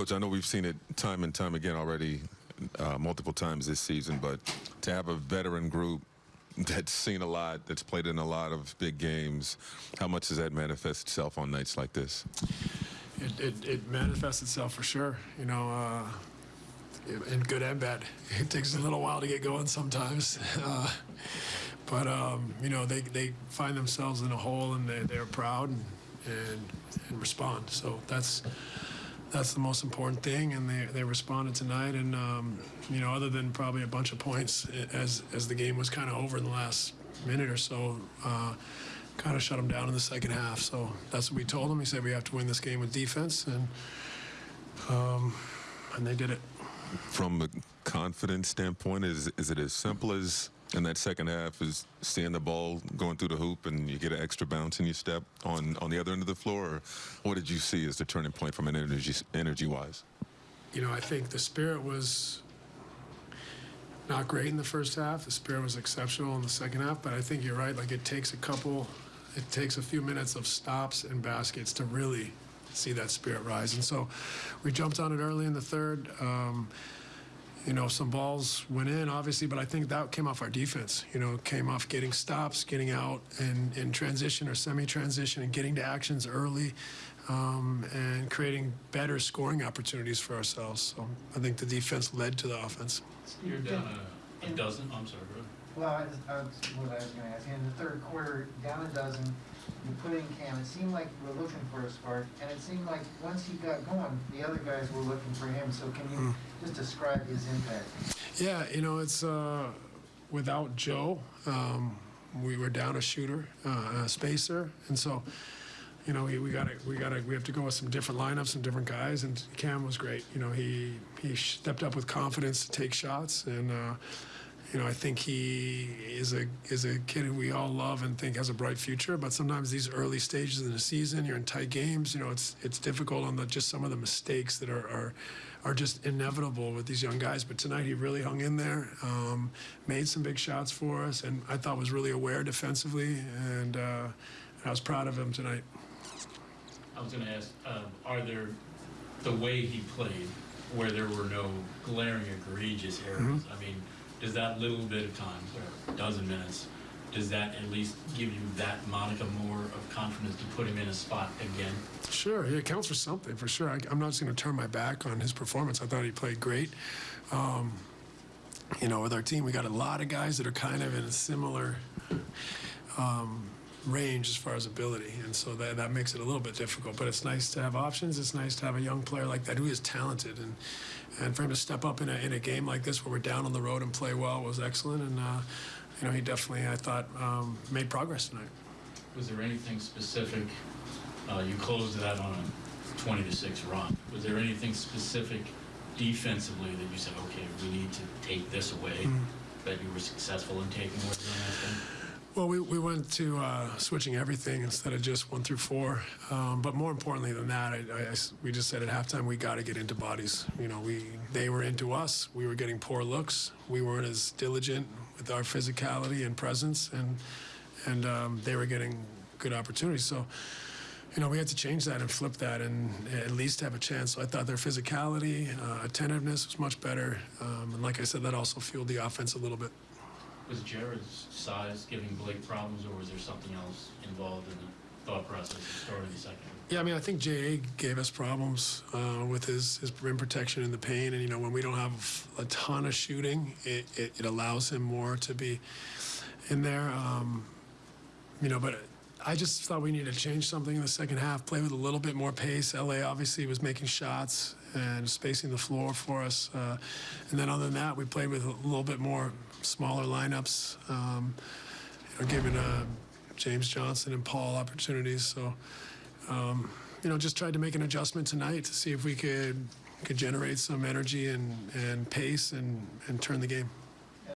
Coach, I know we've seen it time and time again already, uh, multiple times this season, but to have a veteran group that's seen a lot, that's played in a lot of big games, how much does that manifest itself on nights like this? It, it, it manifests itself for sure, you know, uh, in good and bad. It takes a little while to get going sometimes. Uh, but, um, you know, they, they find themselves in a hole and they, they're proud and, and, and respond. So that's, that's the most important thing, and they, they responded tonight. And um, you know, other than probably a bunch of points as as the game was kind of over in the last minute or so, uh, kind of shut them down in the second half. So that's what we told them. He said we have to win this game with defense, and um, and they did it. From a confidence standpoint, is is it as simple as in that second half is seeing the ball going through the hoop and you get an extra bounce in your step on on the other end of the floor? Or what did you see as the turning point from an energy energy wise? You know, I think the spirit was not great in the first half. The spirit was exceptional in the second half, but I think you're right. Like it takes a couple, it takes a few minutes of stops and baskets to really see that spirit rise. And so we jumped on it early in the third. Um, you know, some balls went in, obviously, but I think that came off our defense. You know, came off getting stops, getting out in, in transition or semi-transition, and getting to actions early, um, and creating better scoring opportunities for ourselves. So I think the defense led to the offense. You're down a, a dozen, I'm sorry, bro. Well, I, I what I was gonna ask, in the third quarter, down a dozen, you put in Cam, it seemed like we were looking for a spark, and it seemed like once he got going, the other guys were looking for him, so can you just describe his impact? Yeah, you know, it's uh, without Joe, um, we were down a shooter, uh, a spacer, and so, you know, we, we got to we got to we have to go with some different lineups, and different guys, and Cam was great. You know, he he stepped up with confidence to take shots, and uh, you know, I think he is a is a kid who we all love and think has a bright future. But sometimes these early stages in the season, you're in tight games. You know, it's it's difficult on the just some of the mistakes that are are, are just inevitable with these young guys. But tonight he really hung in there, um, made some big shots for us, and I thought was really aware defensively, and uh, I was proud of him tonight. I was gonna ask, um, are there, the way he played, where there were no glaring egregious errors, I mean, does that little bit of time, or dozen minutes, does that at least give you that modicum more of confidence to put him in a spot again? Sure, it counts for something for sure. I, I'm not just going to turn my back on his performance. I thought he played great. Um, you know, with our team, we got a lot of guys that are kind of in a similar um, range as far as ability, and so that that makes it a little bit difficult. But it's nice to have options. It's nice to have a young player like that who is talented, and and for him to step up in a in a game like this where we're down on the road and play well was excellent. And uh, you know, he definitely, I thought, um, made progress tonight. Was there anything specific, uh, you closed that on a twenty to six run, was there anything specific defensively that you said, okay, we need to take this away, that you were successful in taking away from that game? Well, we, we went to uh, switching everything instead of just one through four. Um, but more importantly than that, I, I- we just said at halftime we got to get into bodies. You know, we they were into us. We were getting poor looks. We weren't as diligent with our physicality and presence, and and um, they were getting good opportunities. So. You know, we had to change that and flip that and at least have a chance. So I thought their physicality, uh, attentiveness was much better. Um, and like I said, that also fueled the offense a little bit. Was Jared's size giving Blake problems, or was there something else involved in the thought process of the second? Yeah, I mean, I think JA gave us problems uh, with his, his rim protection and the pain. And, you know, when we don't have a ton of shooting, it, it, it allows him more to be in there. Um, you know, but I just thought we needed to change something in the second half, play with a little bit more pace. LA obviously was making shots and spacing the floor for us. Uh, and then other than that, we played with a little bit more smaller lineups, um, you know, giving uh, James Johnson and Paul opportunities. So, um, you know, just tried to make an adjustment tonight to see if we could could generate some energy and, and pace and, and turn the game.